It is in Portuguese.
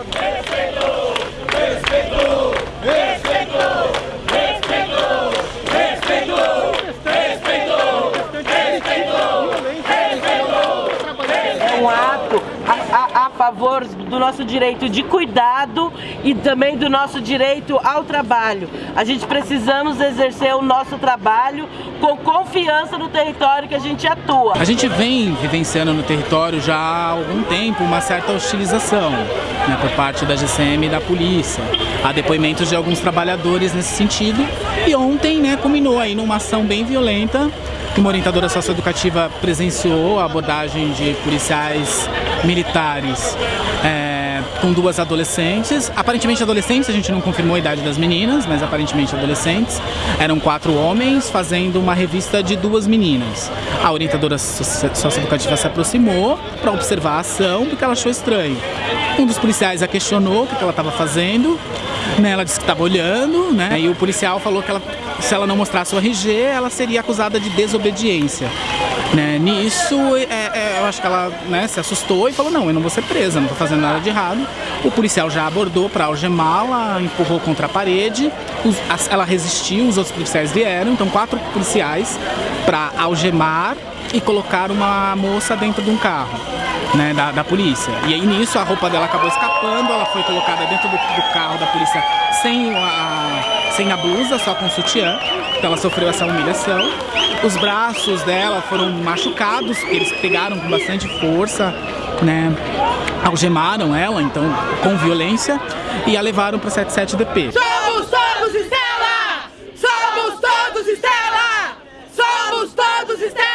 É um ato a, a, a favor do nosso direito de cuidado e também do nosso direito ao trabalho. A gente precisamos exercer o nosso trabalho com confiança no território que a gente atua. A gente vem vivenciando no território já há algum tempo uma certa hostilização né, por parte da GCM e da polícia. Há depoimentos de alguns trabalhadores nesse sentido e ontem né, culminou aí numa ação bem violenta uma orientadora socioeducativa presenciou a abordagem de policiais militares é, com duas adolescentes, aparentemente adolescentes, a gente não confirmou a idade das meninas, mas aparentemente adolescentes. Eram quatro homens fazendo uma revista de duas meninas. A orientadora socioeducativa se aproximou para observar a ação porque ela achou estranho. Um dos policiais a questionou o que ela estava fazendo, né, ela disse que estava olhando, né, e o policial falou que ela se ela não mostrasse o RG, ela seria acusada de desobediência. Né? Nisso, é, é, eu acho que ela né, se assustou e falou, não, eu não vou ser presa, não estou fazendo nada de errado. O policial já abordou para algemá-la, empurrou contra a parede, os, ela resistiu, os outros policiais vieram, então quatro policiais para algemar e colocar uma moça dentro de um carro né, da, da, polícia. E aí nisso a roupa dela acabou escapando, ela foi colocada dentro do, do carro da polícia sem a, sem a blusa, só com o sutiã. Então ela sofreu essa humilhação. Os braços dela foram machucados, eles pegaram com bastante força, né? Algemaram ela, então, com violência, e a levaram para 77DP. Somos todos Estela! Somos todos Estela! Somos todos Estela!